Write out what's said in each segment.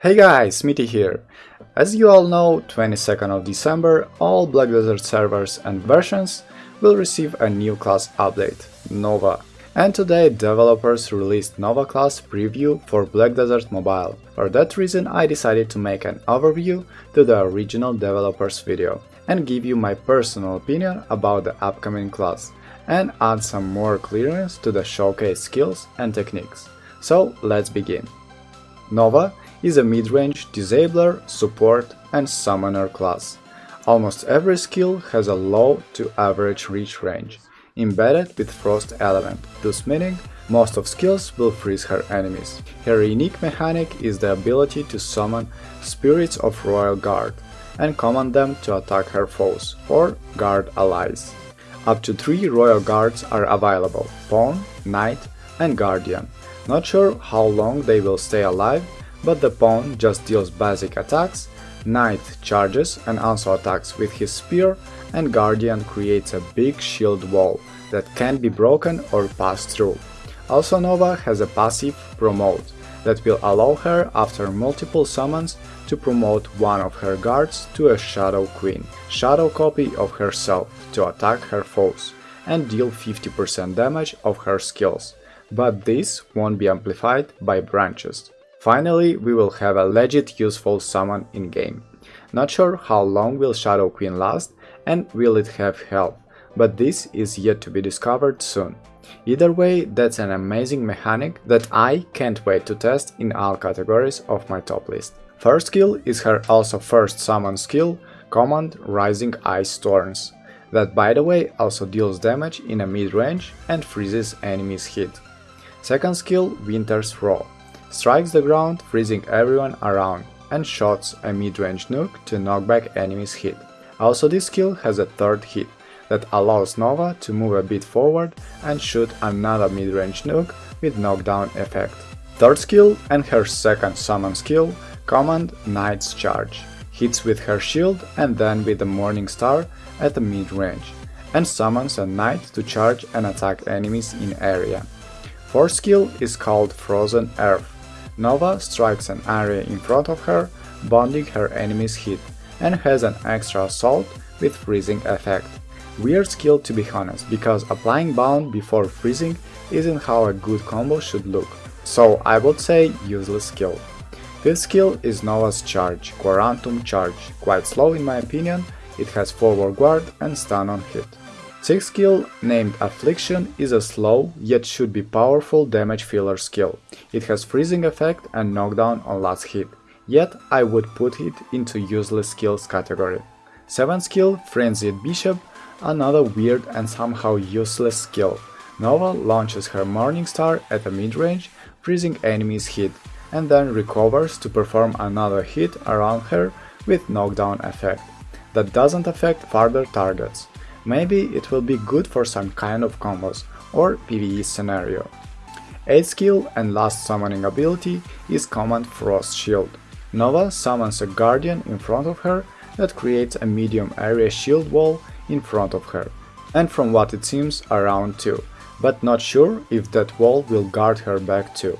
Hey guys, Smitty here. As you all know, 22nd of December, all Black Desert servers and versions will receive a new class update, Nova. And today developers released Nova class preview for Black Desert Mobile. For that reason I decided to make an overview to the original developers video and give you my personal opinion about the upcoming class and add some more clearance to the showcase skills and techniques. So let's begin. Nova is a mid-range disabler, support and summoner class. Almost every skill has a low to average reach range, embedded with frost element, thus meaning most of skills will freeze her enemies. Her unique mechanic is the ability to summon spirits of royal guard and command them to attack her foes or guard allies. Up to 3 royal guards are available, Pawn, Knight and Guardian. Not sure how long they will stay alive, but the Pawn just deals basic attacks, Knight charges and also attacks with his spear, and Guardian creates a big shield wall that can be broken or passed through. Also Nova has a passive Promote that will allow her after multiple summons to promote one of her guards to a Shadow Queen, shadow copy of herself, to attack her foes and deal 50% damage of her skills, but this won't be amplified by branches. Finally, we will have a legit useful summon in-game. Not sure how long will Shadow Queen last and will it have health, but this is yet to be discovered soon. Either way, that's an amazing mechanic that I can't wait to test in all categories of my top list. First skill is her also first summon skill, Command Rising Ice Storms, that by the way also deals damage in a mid-range and freezes enemies hit. Second skill, Winter's Row, strikes the ground freezing everyone around and shots a mid-range nuke to knock back enemies hit. Also this skill has a third hit that allows Nova to move a bit forward and shoot another mid-range nuke with knockdown effect. Third skill and her second summon skill Command Knight's Charge, hits with her shield and then with the Morning Star at the mid-range, and summons a knight to charge and attack enemies in area. Fourth skill is called Frozen Earth. Nova strikes an area in front of her, bonding her enemy's hit, and has an extra assault with freezing effect. Weird skill to be honest, because applying bound before freezing isn't how a good combo should look, so I would say useless skill. Fifth skill is Nova's Charge, Quoratum Charge, quite slow in my opinion, it has forward guard and stun on hit. Sixth skill, named Affliction, is a slow, yet should be powerful damage filler skill. It has freezing effect and knockdown on last hit, yet I would put it into useless skills category. Seventh skill, Frenzied Bishop, another weird and somehow useless skill. Nova launches her Morning Star at a mid-range, freezing enemies hit, and then recovers to perform another hit around her with knockdown effect. That doesn't affect further targets. Maybe it will be good for some kind of combos or PvE scenario. 8th skill and last summoning ability is Command Frost Shield. Nova summons a guardian in front of her that creates a medium area shield wall in front of her, and from what it seems around too, but not sure if that wall will guard her back too.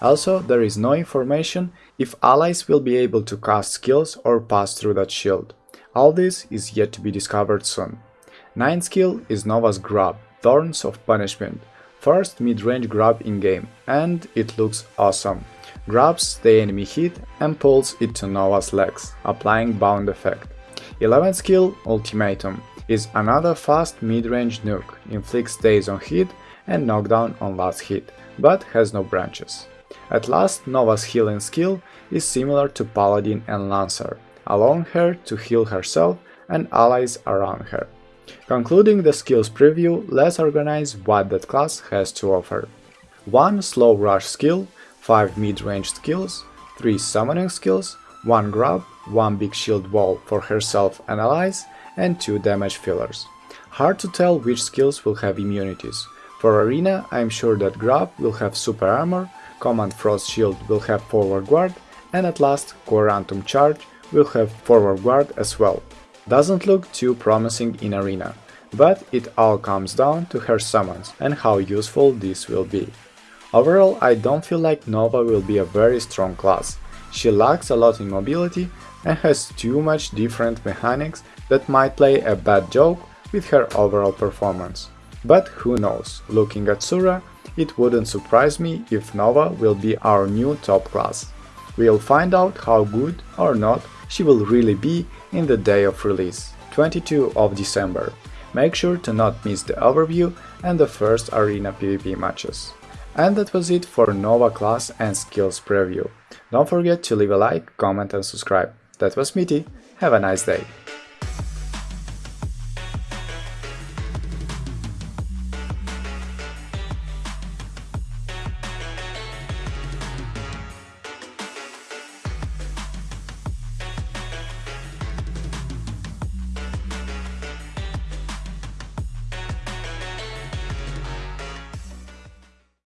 Also, there is no information if allies will be able to cast skills or pass through that shield. All this is yet to be discovered soon. 9th skill is Nova's Grab, Thorns of Punishment, first mid-range grab in-game, and it looks awesome. Grabs the enemy hit and pulls it to Nova's legs, applying bound effect. 11th skill, Ultimatum, is another fast mid-range nuke, inflicts daze on hit and knockdown on last hit, but has no branches. At last, Nova's healing skill is similar to Paladin and Lancer, allowing her to heal herself and allies around her. Concluding the skills preview, let's organize what that class has to offer. 1 slow rush skill, 5 mid-range skills, 3 summoning skills, 1 grab, 1 big shield wall for herself and allies, and 2 damage fillers. Hard to tell which skills will have immunities. For Arena, I'm sure that grab will have super armor, Command Frost Shield will have forward guard, and at last Quoratum Charge will have forward guard as well. Doesn't look too promising in Arena, but it all comes down to her summons and how useful this will be. Overall, I don't feel like Nova will be a very strong class. she lacks a lot in mobility and has too much different mechanics that might play a bad joke with her overall performance. But who knows, looking at Sura, it wouldn't surprise me if Nova will be our new top class. We'll find out how good or not she will really be in the day of release, 22 of December. Make sure to not miss the overview and the first Arena PvP matches. And that was it for Nova class and skills preview. Don't forget to leave a like, comment and subscribe. That was Smitty, have a nice day.